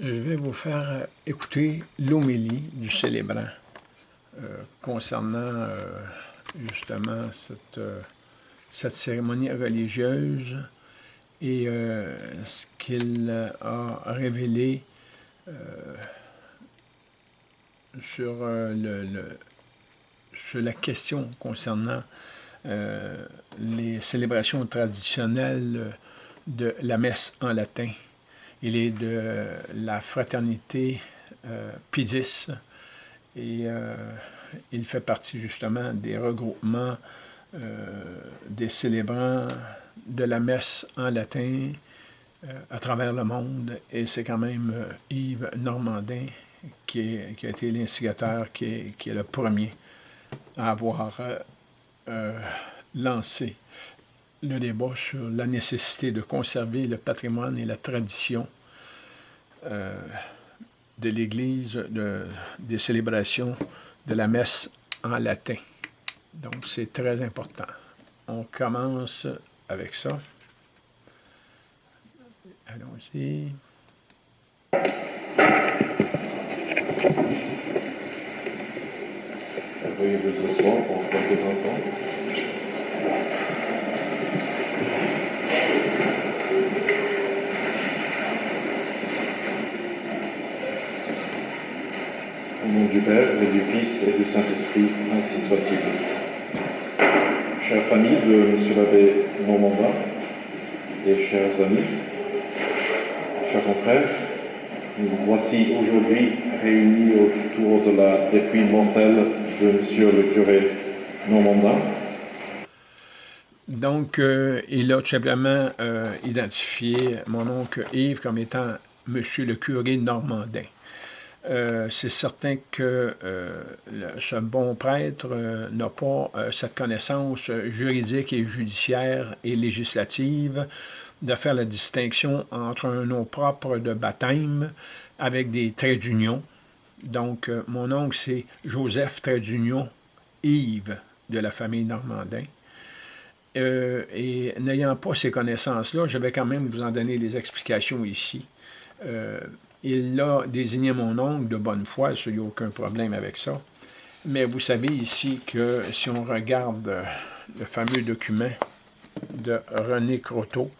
je vais vous faire écouter l'homélie du célébrant euh, concernant euh, justement cette, euh, cette, cérémonie religieuse et ce qu'il a révélé sur, le, sur la question concernant les célébrations traditionnelles de la messe en latin. Il est de la fraternité euh, Pidis et euh, il fait partie justement des regroupements euh, des célébrants de la messe en latin euh, à travers le monde. Et c'est quand même Yves Normandin qui, a été l'instigateur, qui qui est, le premier à avoir lancé le débat sur la nécessité de conserver le patrimoine et la tradition euh, de l'Église, de, des célébrations de la messe en latin. Donc, c'est très important. On commence avec ça. Allons-y. Vous pour quelques instants. Du Père et du Fils et du Saint-Esprit, ainsi soit-il. Chère famille de M. l'abbé Normandin et chers amis, chers confrères, nous voici aujourd'hui réunis autour de la dépouille mortelle de M. le curé Normandin. Donc, euh, il a tout simplement euh, identifié mon oncle Yves comme étant M. le curé Normandin. Euh, c'est certain que euh, ce bon prêtre euh, n'a pas cette connaissance juridique et judiciaire et législative de faire la distinction entre un nom propre de baptême avec des traits d'union. Donc, mon oncle, c'est Joseph trait d'union Yves de la famille Normandin. et n'ayant pas ces connaissances-là, je vais quand même vous en donner des explications ici. Il a désigné mon oncle de bonne foi, il n'y a aucun problème avec ça. Mais vous savez ici que si on regarde le fameux document de René Croteau,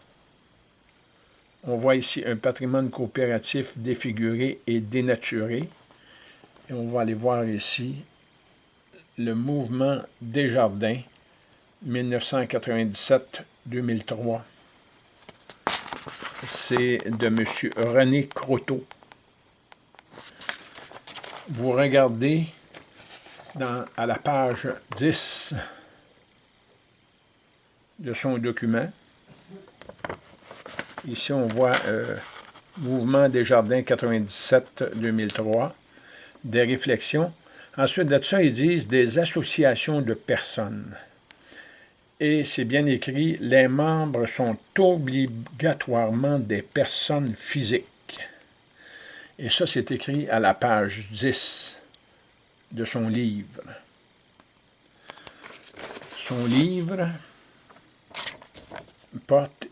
on voit ici un patrimoine coopératif défiguré et dénaturé. Et on va aller voir ici le mouvement Desjardins 1997-2003 c'est de M. René Croteau. Vous regardez à la page 10 de son document. Ici, on voit euh, Mouvement des Jardins 97-2003, des réflexions. Ensuite de ça, ils disent des associations de personnes et c'est bien écrit, les membres sont obligatoirement des personnes physiques. Et ça, c'est écrit à la page 10 de son livre. Son livre porte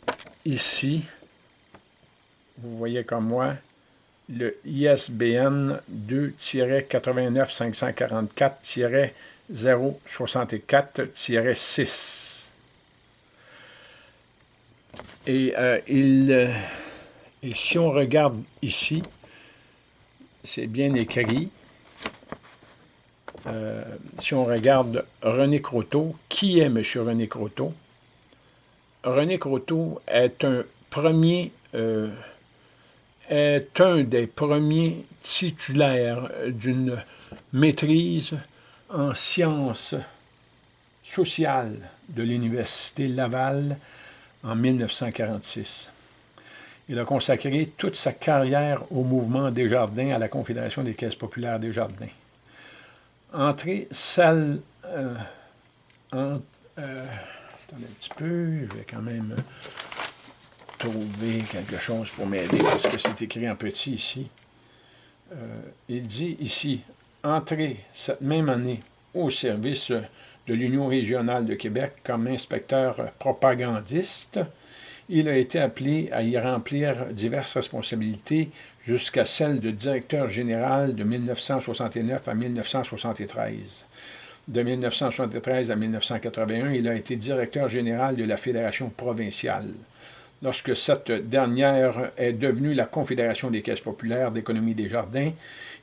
ici, vous voyez comme moi, le ISBN 2-89 544 064-6. Et, euh, il, euh, et si on regarde ici, c'est bien écrit. Euh, si on regarde René Croteau, qui est M. René Croteau? René Croteau est un premier est un des premiers titulaires d'une maîtrise en sciences sociales de l'Université Laval en 1946. Il a consacré toute sa carrière au mouvement des jardins à la Confédération des caisses populaires des jardins. Entrée salle... Euh, euh, attendez un petit peu, je vais quand même trouver quelque chose pour m'aider parce que c'est écrit en petit ici. Euh, il dit ici, entré cette même année au service de l'Union régionale de Québec comme inspecteur propagandiste. Il a été appelé à y remplir diverses responsabilités jusqu'à celle de directeur général de 1969 à 1973. De 1973 à 1981, il a été directeur général de la Fédération provinciale. Lorsque cette dernière est devenue la Confédération des caisses populaires d'économie des jardins,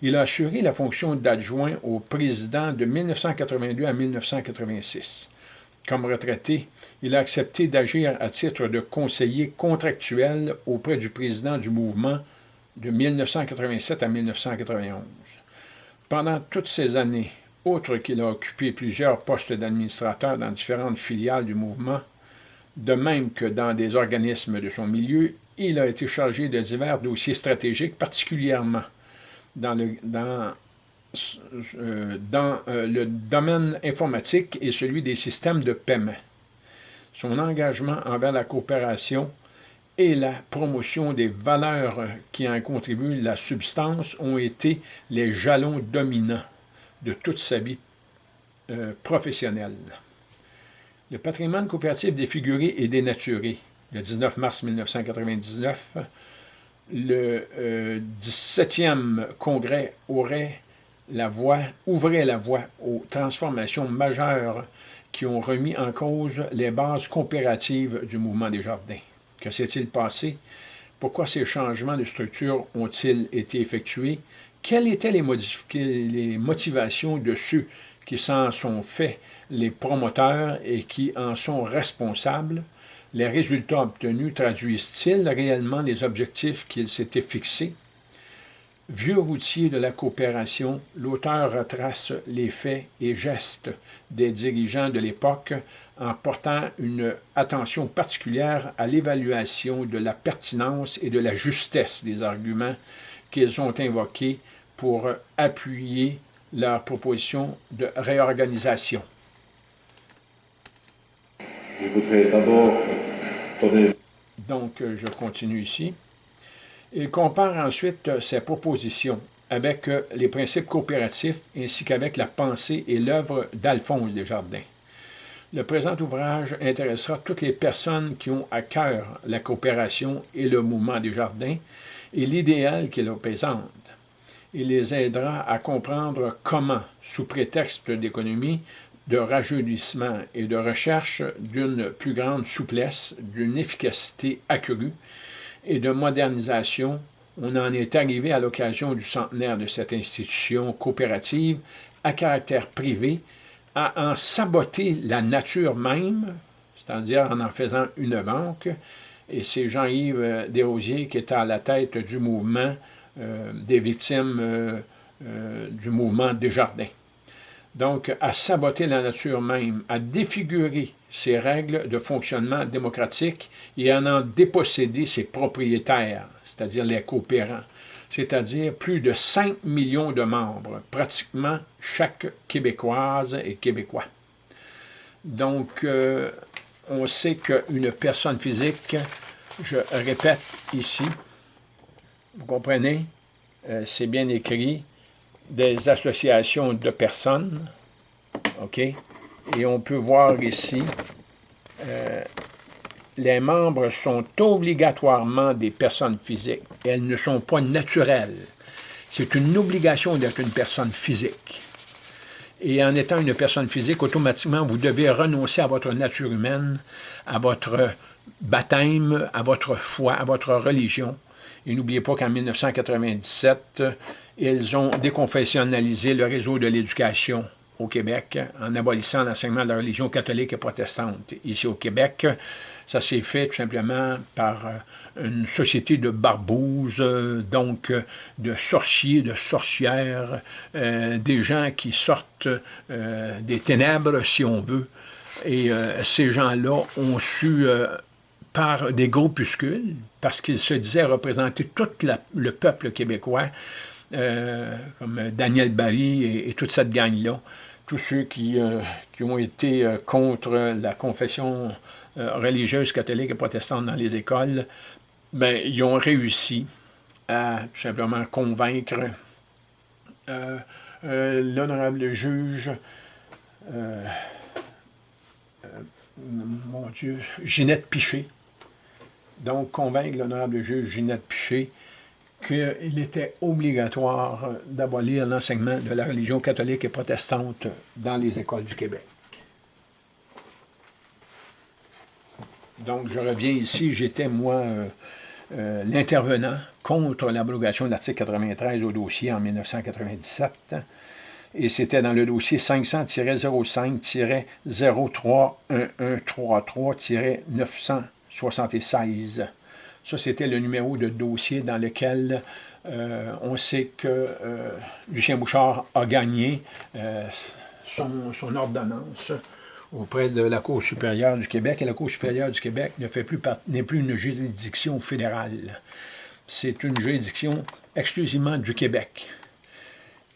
il a assuré la fonction d'adjoint au président de 1982 à 1986. Comme retraité, il a accepté d'agir à titre de conseiller contractuel auprès du président du mouvement de 1987 à 1991. Pendant toutes ces années, outre qu'il a occupé plusieurs postes d'administrateur dans différentes filiales du mouvement, de même que dans des organismes de son milieu, il a été chargé de divers dossiers stratégiques, particulièrement dans le, dans, euh, dans euh, le domaine informatique et celui des systèmes de paiement. Son engagement envers la coopération et la promotion des valeurs qui en contribuent la substance ont été les jalons dominants de toute sa vie euh, professionnelle. Le patrimoine coopératif défiguré et dénaturé, le 19 mars 1999, le 17e euh, congrès aurait la ouvrait la voie aux transformations majeures qui ont remis en cause les bases coopératives du mouvement des jardins. Que s'est-il passé? Pourquoi ces changements de structure ont-ils été effectués? Quelles étaient les motivations de ceux qui s'en sont faits les promoteurs et qui en sont responsables? Les résultats obtenus traduisent-ils réellement les objectifs qu'ils s'étaient fixés? Vieux routier de la coopération, l'auteur retrace les faits et gestes des dirigeants de l'époque en portant une attention particulière à l'évaluation de la pertinence et de la justesse des arguments qu'ils ont invoqués pour appuyer leur proposition de réorganisation. Je voudrais d'abord Donc, je continue ici. Il compare ensuite euh, ses propositions avec euh, les principes coopératifs ainsi qu'avec la pensée et l'œuvre d'Alphonse Desjardins. Le présent ouvrage intéressera toutes les personnes qui ont à cœur la coopération et le mouvement des jardins et l'idéal qu'il représente. Il les aidera à comprendre comment, sous prétexte d'économie, de rajeunissement et de recherche d'une plus grande souplesse, d'une efficacité accrue, et de modernisation, on en est arrivé à l'occasion du centenaire de cette institution coopérative à caractère privé à en saboter la nature même, c'est-à-dire en en faisant une banque, et c'est Jean-Yves Desrosiers qui est à la tête du mouvement euh, des victimes euh, euh, du mouvement Desjardins. Donc, à saboter la nature même, à défigurer ses règles de fonctionnement démocratique et à en déposséder ses propriétaires, c'est-à-dire les coopérants, c'est-à-dire plus de 5 millions de membres, pratiquement chaque Québécoise et Québécois. Donc, euh, on sait qu'une personne physique, je répète ici, vous comprenez, euh, c'est bien écrit, des associations de personnes, OK, et on peut voir ici, euh, les membres sont obligatoirement des personnes physiques. Elles ne sont pas naturelles. C'est une obligation d'être une personne physique. Et en étant une personne physique, automatiquement, vous devez renoncer à votre nature humaine, à votre baptême, à votre foi, à votre religion. Et n'oubliez pas qu'en 1997, ils ont déconfessionnalisé le réseau de l'éducation au Québec en abolissant l'enseignement de la religion catholique et protestante. Ici au Québec, ça s'est fait tout simplement par euh, une société de barbouzes, euh, donc euh, de sorciers, de sorcières, des gens qui sortent des ténèbres, si on veut. Et ces gens-là ont su, par des groupuscules, parce qu'ils se disaient représenter tout le peuple québécois, comme Daniel Barry et, toute cette gang-là, tous ceux qui, euh, qui ont été euh, contre la confession euh, religieuse catholique et protestante dans les écoles, ben, ils ont réussi à tout simplement convaincre l'honorable juge, mon Dieu, Ginette Piché, donc convaincre l'honorable juge Ginette Piché qu'il était obligatoire d'abolir l'enseignement de la religion catholique et protestante dans les écoles du Québec. Donc, je reviens ici, j'étais, moi, euh, euh, l'intervenant contre l'abrogation de l'article 93 au dossier en 1997, et c'était dans le dossier 500-05-031133-976. Ça, c'était le numéro de dossier dans lequel euh, on sait que Lucien Bouchard a gagné son, ordonnance auprès de la Cour supérieure du Québec, et la Cour supérieure du Québec ne plus n'est plus une juridiction fédérale. C'est une juridiction exclusivement du Québec.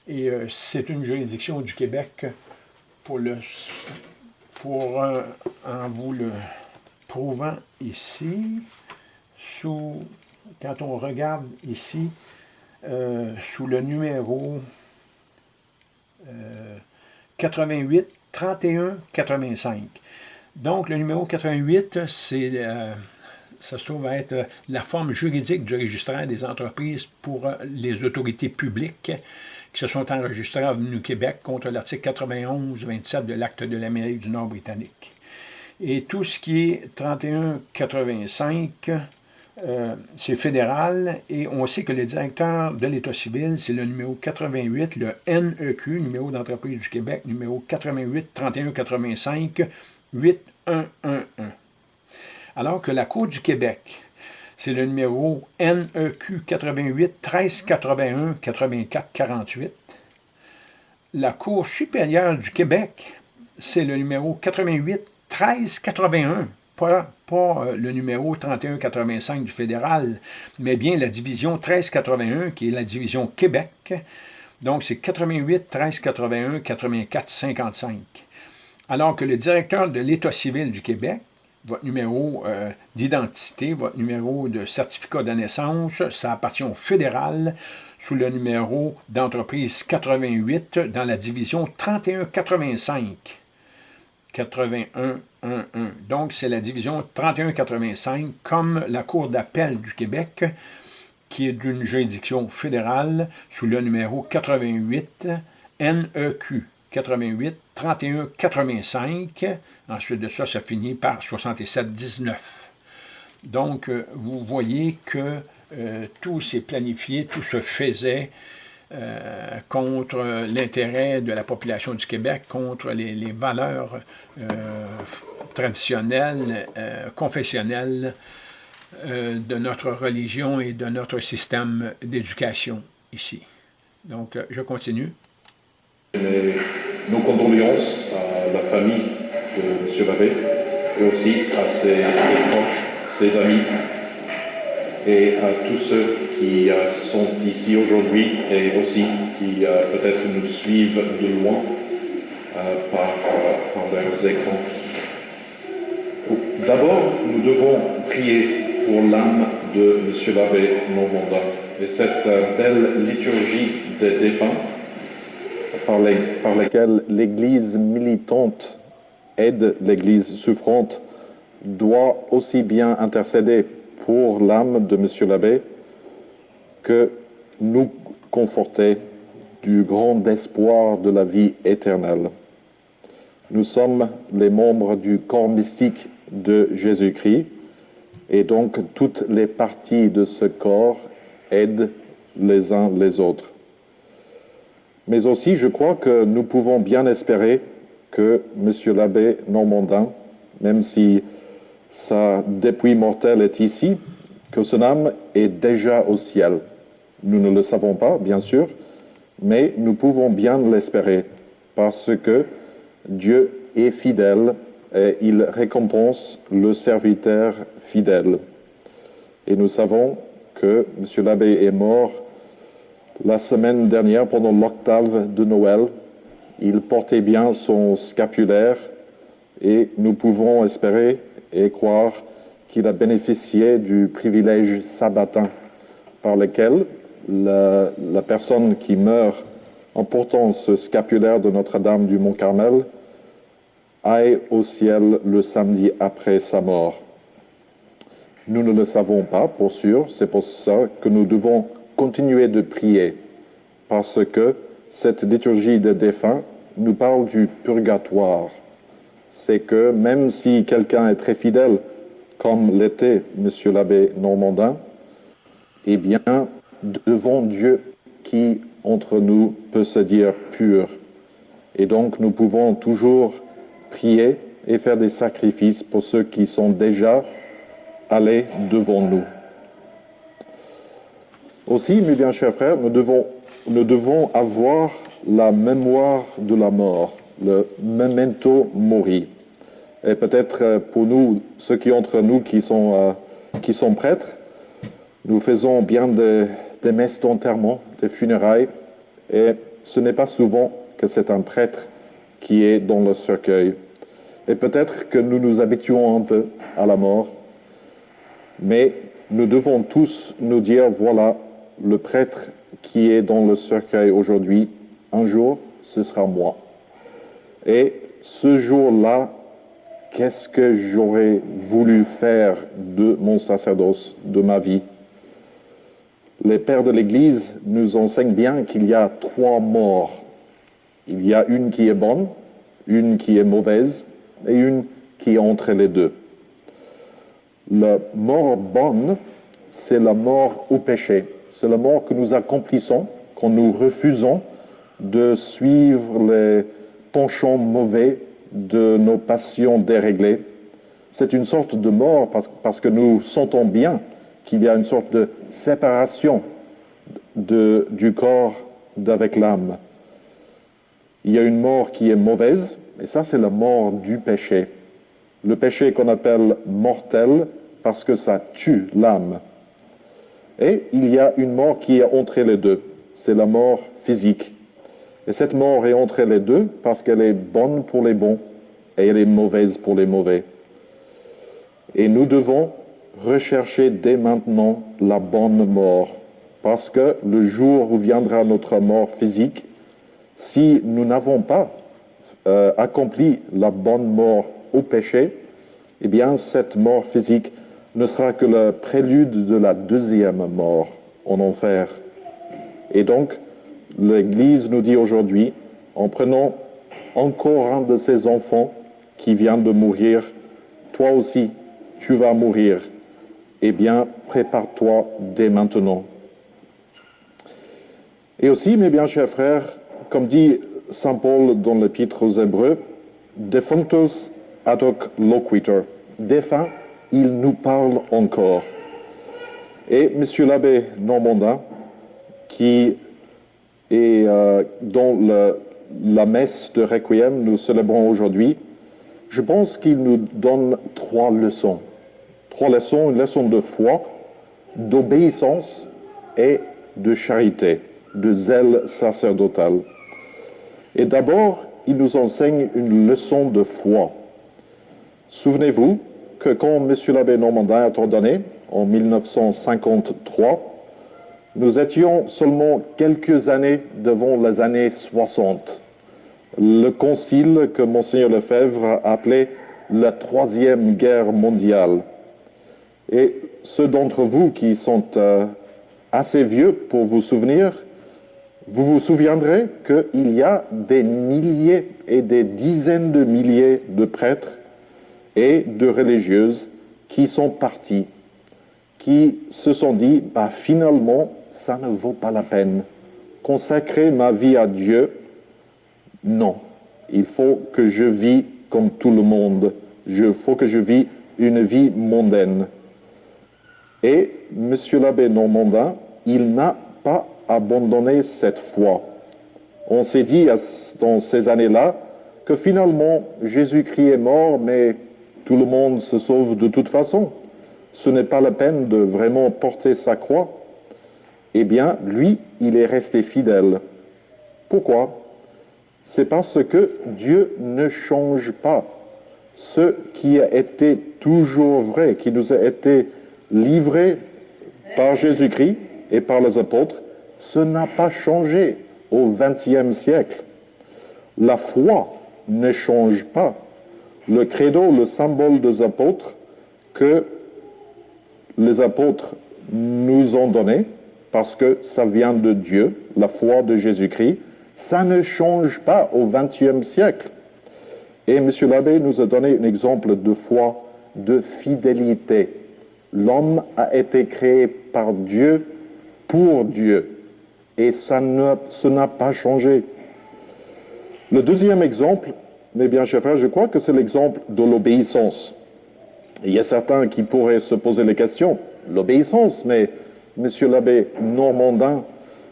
Et euh, c'est une juridiction du Québec pour le pour en vous le prouvant ici, sous quand on regarde ici, euh, sous le numéro 88 31 85. Donc, le numéro 88, c'est, euh, ça se trouve être la forme juridique du registraire des entreprises pour les autorités publiques qui se sont enregistrées à Avenue Québec contre l'article 91-27 de l'Acte de l'Amérique du Nord britannique. Et tout ce qui est 3185, euh, c'est fédéral et on sait que le directeur de l'État civil, c'est le numéro 88, le NEQ, numéro d'entreprise du Québec, numéro 88 31 85 8111. Alors que la Cour du Québec, c'est le numéro NEQ 88 13 81 84 48. La Cour supérieure du Québec, c'est le numéro 88 13 81 pas, euh, le numéro 3185 du fédéral, mais bien la division 1381, qui est la division Québec. Donc, c'est 88 1381 84 55. Alors que le directeur de l'État civil du Québec, votre numéro euh, d'identité, votre numéro de certificat de naissance, ça appartient au fédéral sous le numéro d'entreprise 88 dans la division 3185. 81 donc, c'est la division 3185, comme la Cour d'appel du Québec, qui est d'une juridiction fédérale sous le numéro 88 NEQ 88 31 85. Ensuite de ça, ça finit par 67 19. Donc, euh, vous voyez que euh, tout s'est planifié, tout se faisait euh, contre l'intérêt de la population du Québec, contre les, valeurs euh, traditionnelles, euh, confessionnelles de notre religion et de notre système d'éducation ici. Donc, je continue. nos condoléances à la famille de M. Labbé et aussi à ses, ses proches, ses amis et à tous ceux qui euh, sont ici aujourd'hui et aussi qui euh, peut-être nous suivent de loin euh, par, par leurs écrans. D'abord, nous devons prier pour l'âme de M. l'abbé Normandin et cette belle liturgie des défunts par, par laquelle l'Église militante aide l'Église souffrante doit aussi bien intercéder pour l'âme de M. l'abbé que nous conforter du grand espoir de la vie éternelle. Nous sommes les membres du corps mystique de Jésus-Christ et donc toutes les parties de ce corps aident les uns les autres. Mais aussi, je crois que nous pouvons bien espérer que M. l'abbé Normandin, même si sa dépouille mortelle est ici, que son âme est déjà au ciel. Nous ne le savons pas, bien sûr, mais nous pouvons bien l'espérer parce que Dieu est fidèle et il récompense le serviteur fidèle. Et nous savons que M. l'abbé est mort la semaine dernière pendant l'octave de Noël. Il portait bien son scapulaire et nous pouvons espérer et croire qu'il a bénéficié du privilège sabbatin par lequel la, personne qui meurt en portant ce scapulaire de Notre-Dame du Mont-Carmel aille au ciel le samedi après sa mort. Nous ne le savons pas, pour sûr, c'est pour ça que nous devons continuer de prier, parce que cette liturgie des défunts nous parle du purgatoire. C'est que même si quelqu'un est très fidèle, comme l'était M. l'abbé Normandin, eh bien, devant Dieu qui, entre nous, peut se dire pur. Et donc, nous pouvons toujours prier et faire des sacrifices pour ceux qui sont déjà allés devant nous. Aussi, mes bien chers frères, nous devons, nous devons avoir la mémoire de la mort, le memento mori. Et peut-être euh, pour nous, ceux qui entre nous qui sont, euh, qui sont prêtres, nous faisons bien des, des messes d'enterrement, des funérailles, et ce n'est pas souvent que c'est un prêtre qui est dans le cercueil. Et peut-être que nous nous habituons un peu à la mort, mais nous devons tous nous dire, voilà, le prêtre qui est dans le cercueil aujourd'hui, un jour, ce sera moi. Et ce jour-là, qu'est-ce que j'aurais voulu faire de mon sacerdoce, de ma vie? Les pères de l'Église nous enseignent bien qu'il y a trois morts. Il y a une qui est bonne, une qui est mauvaise et une qui est entre les deux. La mort bonne, c'est la mort au péché. C'est la mort que nous accomplissons quand nous refusons de suivre les penchants mauvais de nos passions déréglées. C'est une sorte de mort parce, que nous sentons bien qu'il y a une sorte de séparation du corps d'avec l'âme. Il y a une mort qui est mauvaise, et ça c'est la mort du péché. Le péché qu'on appelle mortel parce que ça tue l'âme. Et il y a une mort qui est entre les deux, c'est la mort physique. Et cette mort est entre les deux parce qu'elle est bonne pour les bons et elle est mauvaise pour les mauvais. Et nous devons rechercher dès maintenant la bonne mort, parce que le jour où viendra notre mort physique, si nous n'avons pas euh, accompli la bonne mort au péché, eh bien cette mort physique ne sera que le prélude de la deuxième mort en enfer. Et donc, l'Église nous dit aujourd'hui, en prenant encore un de ses enfants qui vient de mourir, toi aussi, tu vas mourir. Eh bien, prépare-toi dès maintenant. Et aussi, mes bien chers frères, comme dit Saint Paul dans l'Épître aux Hébreux, defunctus ad hoc défunt, il nous parle encore. Et M. l'abbé Normandin, qui est euh, dans la messe de Requiem, nous célébrons aujourd'hui, je pense qu'il nous donne trois leçons. Trois leçons, une leçon de foi, d'obéissance et de charité, de zèle sacerdotal. Et d'abord, il nous enseigne une leçon de foi. Souvenez-vous que quand M. l'abbé Normandin a ordonné, en 1953, nous étions seulement quelques années devant les années 60 le concile que Monseigneur Lefebvre a appelé la troisième guerre mondiale. Et ceux d'entre vous qui sont euh, assez vieux pour vous souvenir, vous vous souviendrez qu'il y a des milliers et des dizaines de milliers de prêtres et de religieuses qui sont partis, qui se sont dit, bah, finalement, ça ne vaut pas la peine. Consacrer ma vie à Dieu, non, il faut que je vis comme tout le monde. Il faut que je vis une vie mondaine. Et M. l'abbé Normandin, il n'a pas abandonné cette foi. On s'est dit dans ces années-là que finalement Jésus-Christ est mort, mais tout le monde se sauve de toute façon. Ce n'est pas la peine de vraiment porter sa croix. Eh bien, lui, il est resté fidèle. Pourquoi? C'est parce que Dieu ne change pas. Ce qui a été toujours vrai, qui nous a été livré par Jésus-Christ et par les apôtres, ce n'a pas changé au XXe siècle. La foi ne change pas. Le credo, le symbole des apôtres que les apôtres nous ont donné, parce que ça vient de Dieu, la foi de Jésus-Christ. Ça ne change pas au XXe siècle. Et M. l'abbé nous a donné un exemple de foi, de fidélité. L'homme a été créé par Dieu pour Dieu. Et ça n'a pas changé. Le deuxième exemple, mes bien chers frères, je crois que c'est l'exemple de l'obéissance. Il y a certains qui pourraient se poser les questions. L'obéissance, mais Monsieur l'abbé Normandin,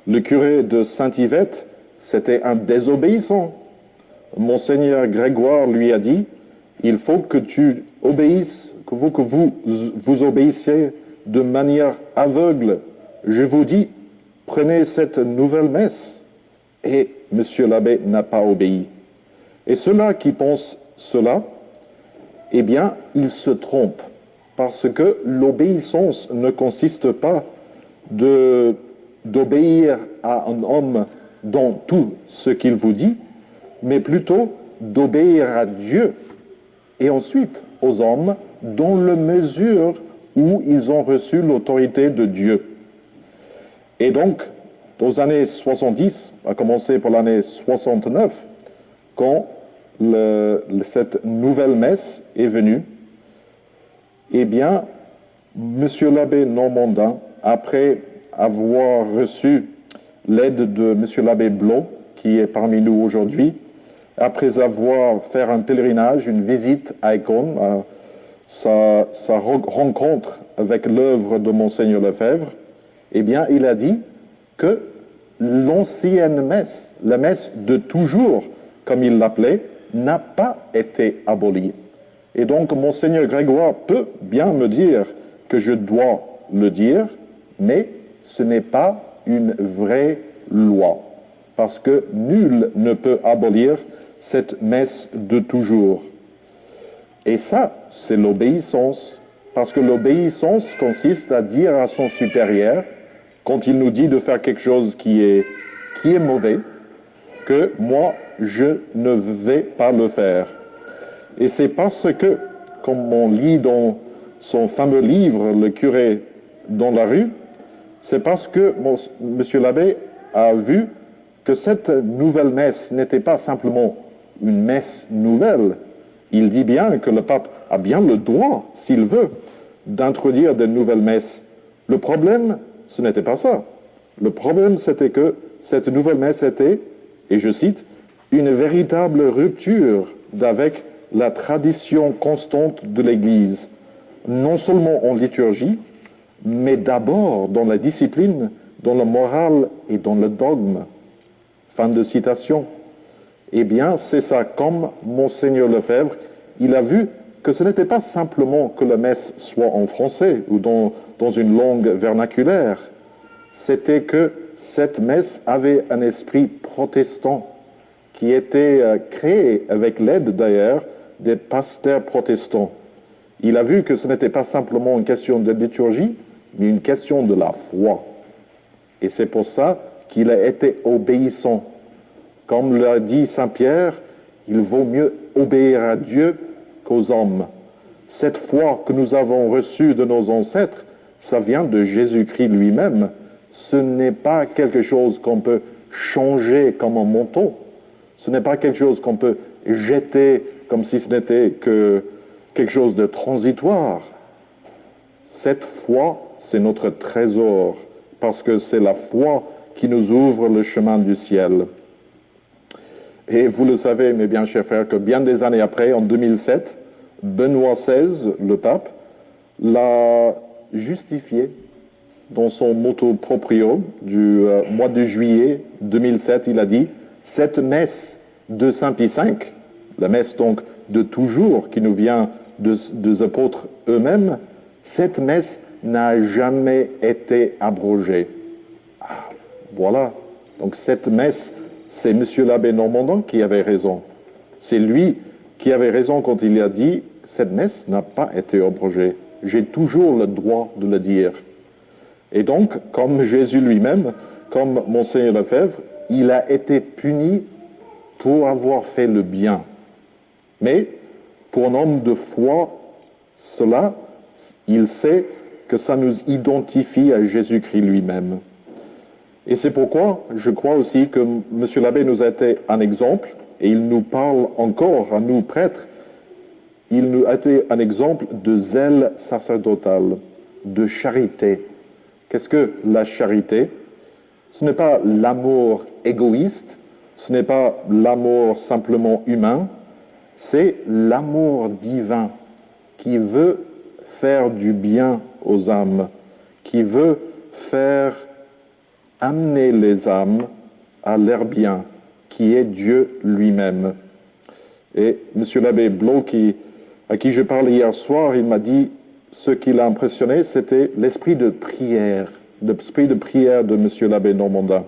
le curé de Saint-Yvette, c'était un désobéissant. Monseigneur Grégoire lui a dit, il faut que tu obéisses, que vous, vous, vous obéissiez de manière aveugle. Je vous dis, prenez cette nouvelle messe. Et Monsieur l'abbé n'a pas obéi. Et ceux-là qui pensent cela, eh bien, ils se trompent, parce que l'obéissance ne consiste pas d'obéir à un homme dans tout ce qu'il vous dit, mais plutôt d'obéir à Dieu et ensuite aux hommes dans la mesure où ils ont reçu l'autorité de Dieu. Et donc, aux années 70, à commencer par l'année 69, quand cette nouvelle messe est venue, eh bien, Monsieur l'abbé Normandin après avoir reçu l'aide de M. l'abbé Blot, qui est parmi nous aujourd'hui, après avoir fait un pèlerinage, une visite à Econ, sa, sa, rencontre avec l'œuvre de Monseigneur Lefebvre, eh bien, il a dit que l'ancienne messe, la messe de toujours, comme il l'appelait, n'a pas été abolie. Et donc, Monseigneur Grégoire peut bien me dire que je dois le dire, mais ce n'est pas une vraie loi, parce que nul ne peut abolir cette messe de toujours. Et ça, c'est l'obéissance, parce que l'obéissance consiste à dire à son supérieur, quand il nous dit de faire quelque chose qui est, mauvais, que moi, je ne vais pas le faire. Et c'est parce que, comme on lit dans son fameux livre, Le curé dans la rue, c'est parce que M. l'abbé a vu que cette nouvelle messe n'était pas simplement une messe nouvelle. Il dit bien que le pape a bien le droit, s'il veut, d'introduire de nouvelles messes. Le problème, ce n'était pas ça. Le problème, c'était que cette nouvelle messe était, et je cite, une véritable rupture d'avec la tradition constante de l'Église, non seulement en liturgie, mais d'abord dans la discipline, dans la morale et dans le dogme. Fin de citation. Eh bien, c'est ça, comme Monseigneur Lefebvre, il a vu que ce n'était pas simplement que la messe soit en français ou dans, dans une langue vernaculaire, c'était que cette messe avait un esprit protestant qui était euh, créé avec l'aide d'ailleurs des pasteurs protestants. Il a vu que ce n'était pas simplement une question de liturgie, mais une question de la foi. Et c'est pour ça qu'il a été obéissant. Comme l'a dit Saint Pierre, il vaut mieux obéir à Dieu qu'aux hommes. Cette foi que nous avons reçue de nos ancêtres, ça vient de Jésus-Christ lui-même. Ce n'est pas quelque chose qu'on peut changer comme un manteau. Ce n'est pas quelque chose qu'on peut jeter comme si ce n'était que quelque chose de transitoire. Cette foi c'est notre trésor, parce que c'est la foi qui nous ouvre le chemin du ciel. Et vous le savez, mes bien chers frères, que bien des années après, en 2007, Benoît XVI, le pape, l'a justifié dans son motto proprio du euh, mois de juillet 2007. Il a dit Cette messe de Saint Pie V, la messe donc de toujours qui nous vient des apôtres eux-mêmes, cette messe n'a jamais été abrogé. Ah, voilà. Donc cette messe, c'est M. l'abbé Normandin qui avait raison. C'est lui qui avait raison quand il a dit cette messe n'a pas été abrogée. J'ai toujours le droit de le dire. Et donc, comme Jésus lui-même, comme Monseigneur Lefebvre, il a été puni pour avoir fait le bien. Mais pour un homme de foi, cela, il sait que ça nous identifie à Jésus-Christ lui-même. Et c'est pourquoi je crois aussi que M. l'abbé nous a été un exemple, et il nous parle encore à nous prêtres, il nous a été un exemple de zèle sacerdotal, de charité. Qu'est-ce que la charité? Ce n'est pas l'amour égoïste, ce n'est pas l'amour simplement humain, c'est l'amour divin qui veut faire du bien aux âmes, qui veut faire amener les âmes à leur bien, qui est Dieu lui-même. Et M. l'abbé Blo, à qui je parlais hier soir, il m'a dit, ce qui l'a impressionné, c'était l'esprit de prière, l'esprit de prière de M. l'abbé Normandin,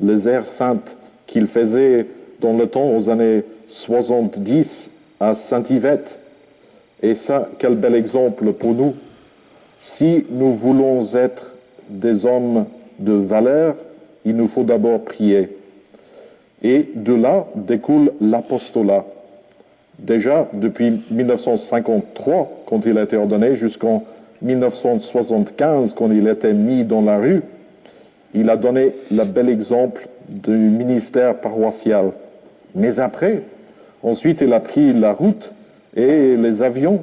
les airs saintes qu'il faisait dans le temps aux années 70 à Saint-Yvette. Et ça, quel bel exemple pour nous. Si nous voulons être des hommes de valeur, il nous faut d'abord prier. Et de là découle l'apostolat. Déjà, depuis 1953, quand il a été ordonné, jusqu'en 1975, quand il était mis dans la rue, il a donné le bel exemple du ministère paroissial. Mais après, ensuite, il a pris la route et les avions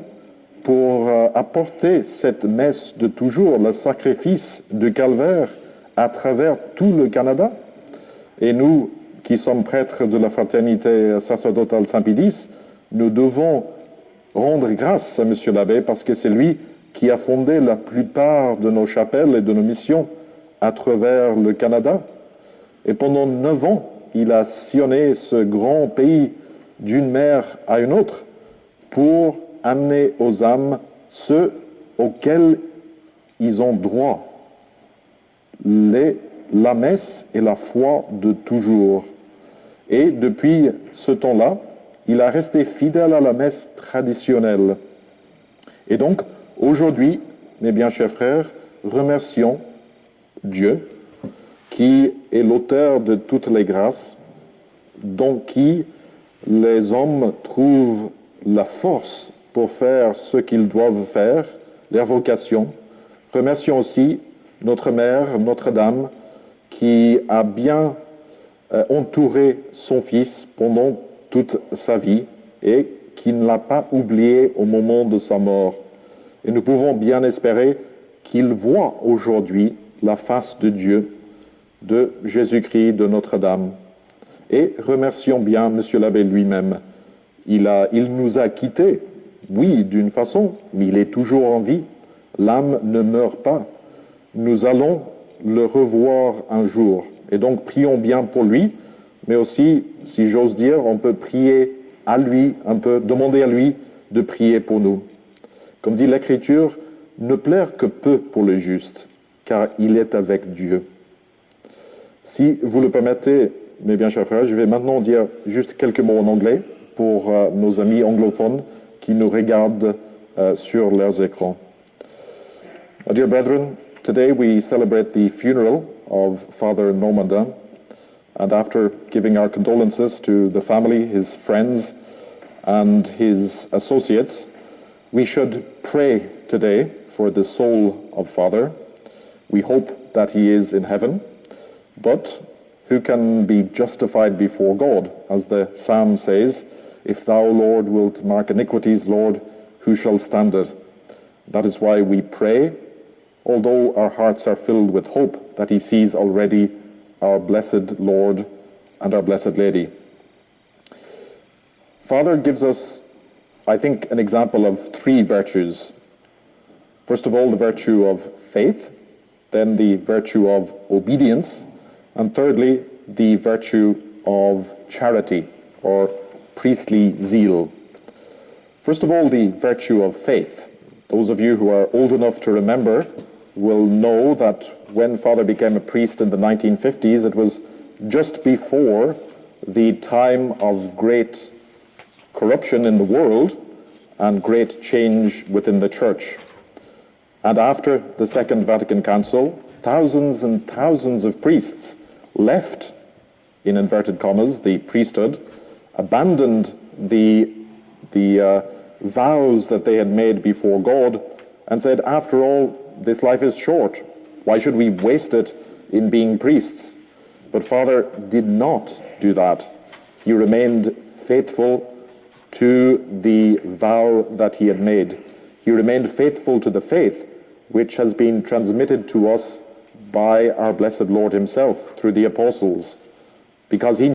pour euh, apporter cette messe de toujours, le sacrifice du calvaire, à travers tout le Canada. Et nous, qui sommes prêtres de la fraternité sacerdotale Saint-Pédis, nous devons rendre grâce à M. l'abbé parce que c'est lui qui a fondé la plupart de nos chapelles et de nos missions à travers le Canada. Et pendant neuf ans, il a sillonné ce grand pays d'une mer à une autre pour amener aux âmes ceux auxquels ils ont droit, la messe et la foi de toujours. Et depuis ce temps-là, il a resté fidèle à la messe traditionnelle. Et donc, aujourd'hui, mes bien chers frères, remercions Dieu qui est l'auteur de toutes les grâces, dont qui les hommes trouvent la force pour faire ce qu'ils doivent faire, leur vocation. Remercions aussi notre mère, Notre-Dame, qui a bien euh, entouré son fils pendant toute sa vie et qui ne l'a pas oublié au moment de sa mort. Et nous pouvons bien espérer qu'il voit aujourd'hui la face de Dieu, de Jésus-Christ, de Notre-Dame. Et remercions bien M. l'abbé lui-même. Il, il nous a quittés, oui, d'une façon, mais il est toujours en vie. L'âme ne meurt pas. Nous allons le revoir un jour. Et donc prions bien pour lui, mais aussi, si j'ose dire, on peut prier à lui, un peu demander à lui de prier pour nous. Comme dit l'Écriture, ne plaire que peu pour le juste, car il est avec Dieu. Si vous le permettez, mes bien chers frères, je vais maintenant dire juste quelques mots en anglais pour euh, nos amis anglophones qui nous regardent uh, sur leurs écrans. My dear brethren, today we celebrate the funeral of Father Normandin, and after giving our condolences to the family, his friends, and his associates, we should pray today for the soul of Father. We hope that he is in heaven, but who can be justified before God? As the psalm says, If thou, Lord, wilt mark iniquities, Lord, who shall stand it? That is why we pray, although our hearts are filled with hope that he sees already our blessed Lord and our blessed Lady. Father gives us, I think, an example of three virtues. First of all, the virtue of faith, then the virtue of obedience, and thirdly, the virtue of charity or priestly zeal. First of all, the virtue of faith. Those of you who are old enough to remember will know that when Father became a priest in the 1950s, it was just before the time of great corruption in the world and great change within the church. And after the Second Vatican Council, thousands and thousands of priests left, in inverted commas, the priesthood abandoned the, the uh, vows that they had made before God and said, after all, this life is short. Why should we waste it in being priests. But Father did not do that. He remained faithful to the vow that he had made. He remained faithful to the faith which has been transmitted to us by our blessed Lord himself through the apostles, because he